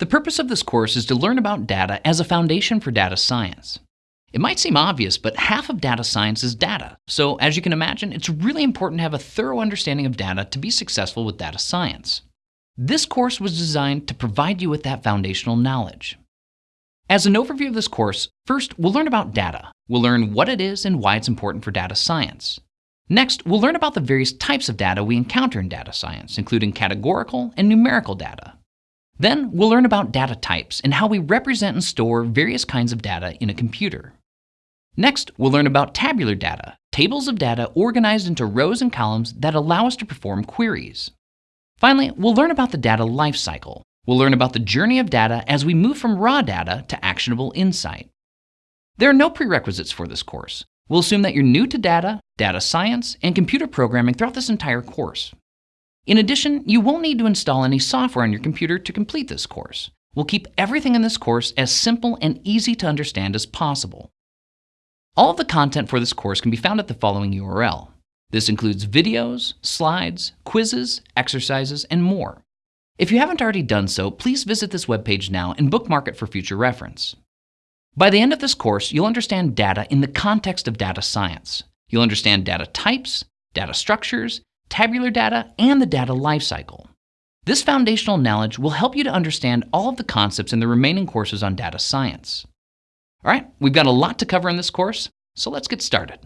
The purpose of this course is to learn about data as a foundation for data science. It might seem obvious, but half of data science is data. So as you can imagine, it's really important to have a thorough understanding of data to be successful with data science. This course was designed to provide you with that foundational knowledge. As an overview of this course, first we'll learn about data. We'll learn what it is and why it's important for data science. Next, we'll learn about the various types of data we encounter in data science, including categorical and numerical data. Then, we'll learn about data types and how we represent and store various kinds of data in a computer. Next, we'll learn about tabular data, tables of data organized into rows and columns that allow us to perform queries. Finally, we'll learn about the data lifecycle. We'll learn about the journey of data as we move from raw data to actionable insight. There are no prerequisites for this course. We'll assume that you're new to data, data science, and computer programming throughout this entire course. In addition, you won't need to install any software on your computer to complete this course. We'll keep everything in this course as simple and easy to understand as possible. All of the content for this course can be found at the following URL. This includes videos, slides, quizzes, exercises, and more. If you haven't already done so, please visit this webpage now and bookmark it for future reference. By the end of this course, you'll understand data in the context of data science. You'll understand data types, data structures, tabular data, and the data lifecycle. This foundational knowledge will help you to understand all of the concepts in the remaining courses on data science. All right, we've got a lot to cover in this course, so let's get started.